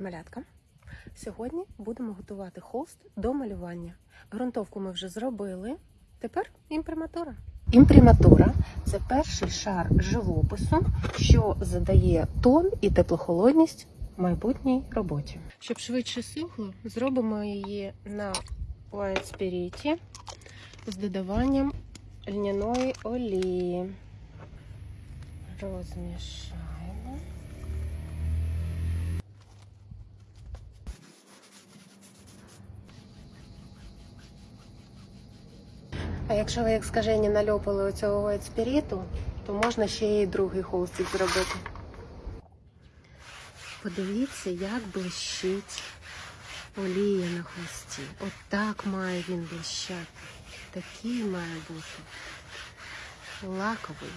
Малятка! Сьогодні будемо готувати холст до малювання. Грунтовку ми вже зробили. Тепер імприматура. Імприматура це перший шар живопису, що задає тон і теплохолодність майбутній роботі. Щоб швидше сухло, зробимо її на Spirit з додаванням льняної олії. Розмішаємо. А якщо ви як скажені нальопали оцього спіріту, то можна ще і другий холстик зробити. Подивіться, як блищить олія на хвості. От так має він блищати. Такий має бути лаковий.